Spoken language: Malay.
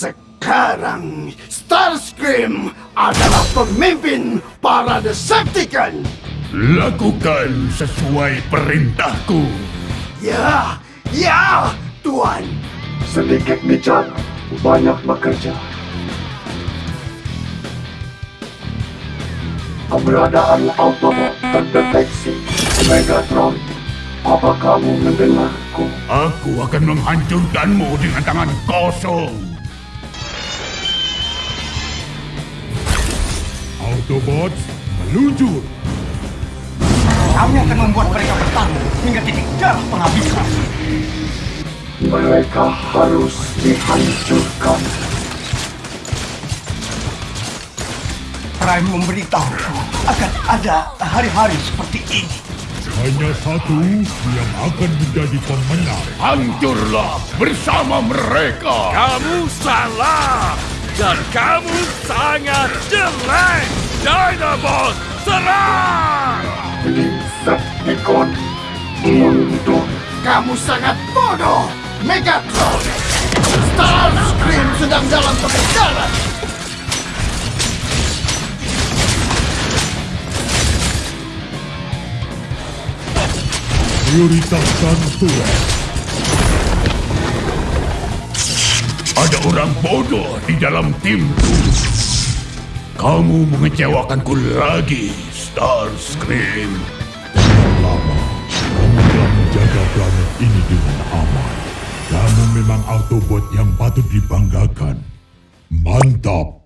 Sekarang Starscream adalah pemimpin para Decepticon. Lakukan sesuai perintahku. Ya, ya, Tuan. Sedikit bicara, banyak bekerja. Keberadaan Autobot terdeteksi. Megatron, apa kamu mendengarku? Aku akan menghancurkanmu dengan tangan kosong. Autobots, meluncur. Kami akan membuat mereka bertarung hingga titik darah penghabisan. Mereka harus dihancurkan. Prime memberitahuku akan ada hari-hari seperti ini. Hanya satu yang akan menjadi pemenang. Hancurlah bersama mereka. Kamu salah dan kamu sangat jelek. Dinobot, serang! Decepticon mundur. Kamu sangat bodoh, Megatron. Starscream sedang dalam pengejaran. Prioritaskan Tuan. Ada orang bodoh di dalam timku. Kamu mengecewakanku lagi, Starscream. Lama, kamu telah menjaga planet ini dengan aman. Kamu memang Autobot yang patut dibanggakan. Mantap.